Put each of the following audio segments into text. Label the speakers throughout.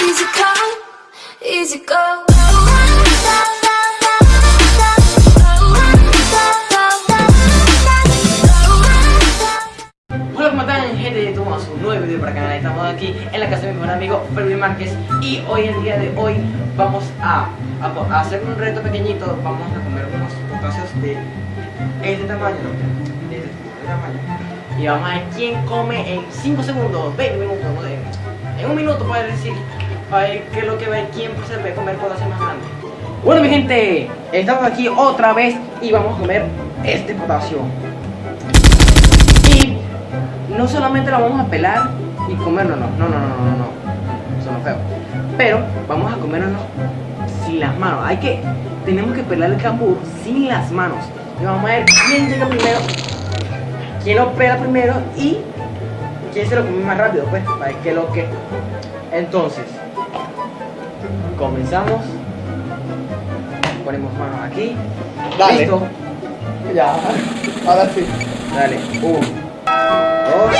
Speaker 1: Easy come, easy go.
Speaker 2: ¿cómo están gente de Tomás? Un nuevo video para el canal. Estamos aquí en la casa de mi buen amigo Fermin Márquez y hoy, el día de hoy, vamos a, hacer un reto pequeñito. Vamos a comer unos potáceos de este tamaño, de este tamaño. Y vamos a ver quién come en 5 segundos, 20 minutos, en un minuto para decir, para ver qué es lo que va, quién se va a comer potasio más grande. Bueno, mi gente, estamos aquí otra vez y vamos a comer este potasio. Y no solamente lo vamos a pelar y comerlo, no, no, no, no, no, no, eso no es feo. Pero vamos a comerlo sin las manos. Hay que, tenemos que pelar el cambur sin las manos. Y vamos a ver quién llega primero, quién lo pela primero y quién se lo come más rápido, pues, para es lo que. Entonces, comenzamos. Ponemos manos aquí.
Speaker 3: Dale.
Speaker 2: Listo.
Speaker 3: Ya, ahora sí.
Speaker 2: Dale, uno, dos,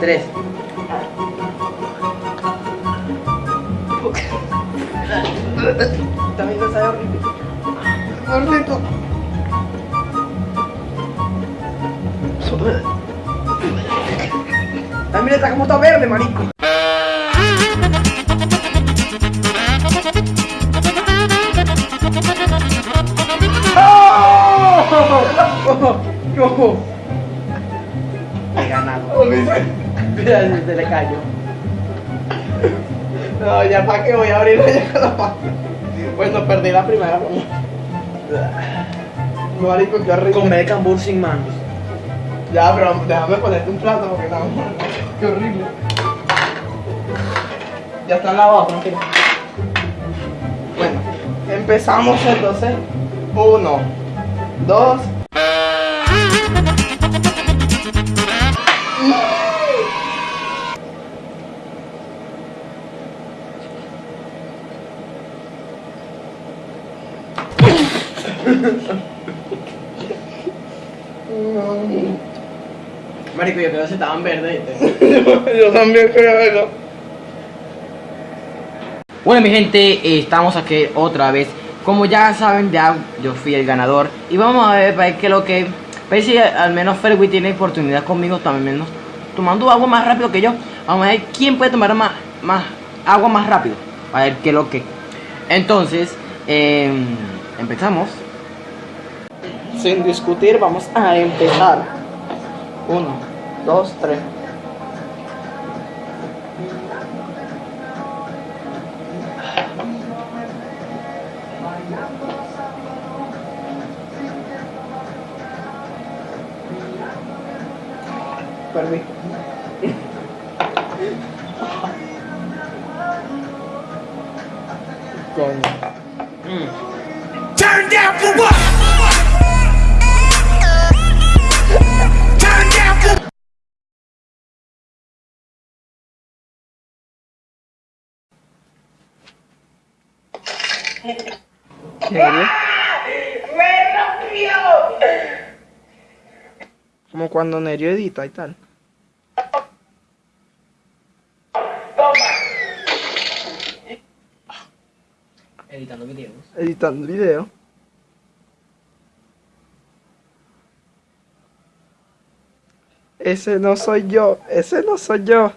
Speaker 2: tres. También no sabe horrible.
Speaker 3: Gordito.
Speaker 2: También está como está verde, marico. ¡No! He ganado. Mira, se le cayó.
Speaker 3: No, ya para qué voy a abrir la. Bueno, perdí la primera. Marico, qué horrible.
Speaker 2: Comer cambur sin manos.
Speaker 3: Ya, pero déjame ponerte un plato porque no. Qué horrible. Ya están lavados, tranquilo. Bueno, empezamos entonces. Uno, dos.
Speaker 2: Marico, yo creo que se estaban verdes.
Speaker 3: Yo también creo eso.
Speaker 2: Bueno, mi gente, eh, estamos aquí otra vez. Como ya saben, ya yo fui el ganador. Y vamos a ver, para ver qué es lo que. Para ver si al menos Ferwi tiene oportunidad conmigo también. menos tomando agua más rápido que yo. Vamos a ver quién puede tomar más, más agua más rápido. A ver qué es lo que. Entonces, em, empezamos.
Speaker 3: Sin discutir, vamos a empezar. Uno, dos, tres. Perdí. Coño. ¿Serio? Como cuando Nerio edita y tal.
Speaker 2: Editando videos.
Speaker 3: Editando video. Ese no soy yo, ese no soy yo.